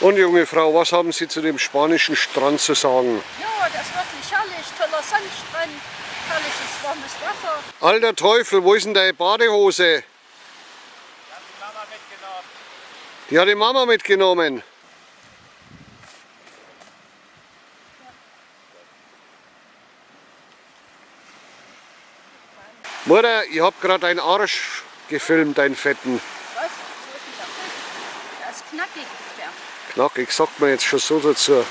Und junge Frau, was haben Sie zu dem spanischen Strand zu sagen? Ja, das ist wirklich herrlich. Toller Sandstrand, herrliches warmes Wasser. Alter Teufel, wo ist denn deine Badehose? Die hat die Mama mitgenommen. Mutter, ich hab gerade deinen Arsch gefilmt, deinen fetten. Was? So ist nicht der Der ist knackig, ist der. Knackig, sagt man jetzt schon so dazu. Ja.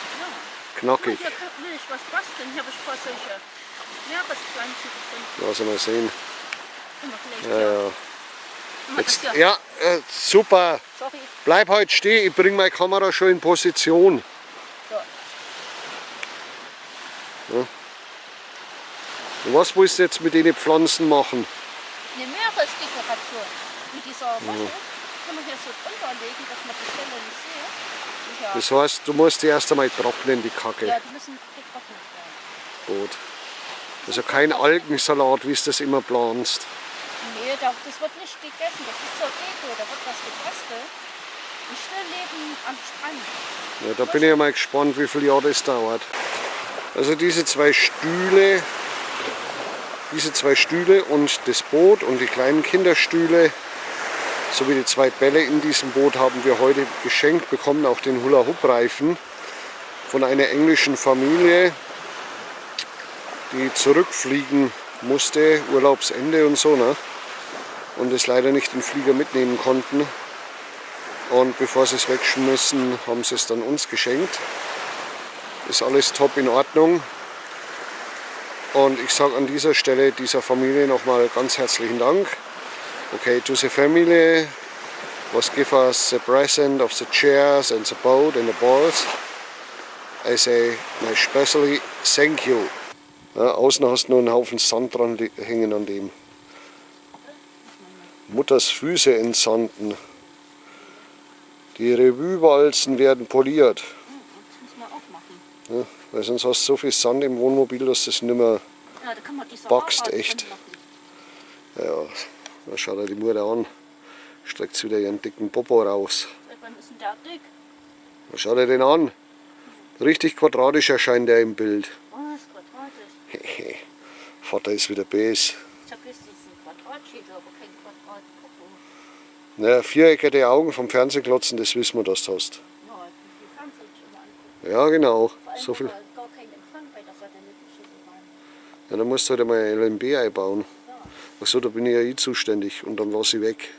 Knackig. Hier will ich was basteln. Hier habe ich ein paar solche Meerespflanzen gefunden. Lass mal sehen. Ja, ja. Jetzt, ja, äh, super. Sorry. Bleib halt stehen, ich bringe meine Kamera schon in Position. So. Und was willst du jetzt mit den Pflanzen machen? Eine Meeresdekoration. Mit dieser Masche können wir hier so drunter legen, dass man die Stelle nicht sieht. Ja, Das heißt, du musst die erst einmal trocknen, die Kacke. ja, die müssen getrocknet werden. Gut. Also kein Algensalat, wie du das immer planst. Nee, da- das wird nicht gegessen. Das ist zur Deko. Da wird was gebastelt. Ein Stillleben am Strand. Ja, da bin ich mal gespannt, wie viele Jahre das dauert. Also diese zwei Stühle, diese zwei Stühle und das Boot und die kleinen Kinderstühle sowie die zwei Bälle in diesem Boot haben wir heute geschenkt bekommen, auch den Hula-Hoop-Reifen von einer englischen Familie, die zurückfliegen musste, Urlaubsende und so, ne? und es leider nicht den Flieger mitnehmen konnten. Und bevor sie es wegschmissen, haben sie es dann uns geschenkt. Ist alles top in Ordnung. Und ich sage an dieser Stelle dieser Familie nochmal ganz herzlichen Dank. Okay, to the family was give us the present of the chairs and the boat and the balls. I say my especially thank you. Ja, außen hast du nur einen Haufen Sand dran hängen an dem. Mutters Füße entsanden. Die Revue-Walzen werden poliert. Ja, weil sonst hast du so viel Sand im Wohnmobil, dass das nicht mehr. Ja, da Haarrad echt. Ja, da schaut er die Mutter an. Streckt wieder ihren dicken Popo raus. Wann ist denn der dick? Da schaut er den an. Richtig quadratisch erscheint er im Bild. Was? Quadratisch? Vater ist wieder bes. Ich habe jetzt diesen Quadratschädel, aber kein Quadrat. Naja, viereckige Augen vom Fernsehklotzen, das wissen wir, dass du hast. Ja, viel Fernsehen schon mal angucken. Ja, genau. So viel. gar keinen Empfang bei der satellitischen Bahn. Ja, dann musst du halt ein LMB einbauen. Achso, da bin ich ja eh zuständig und dann lasse ich weg.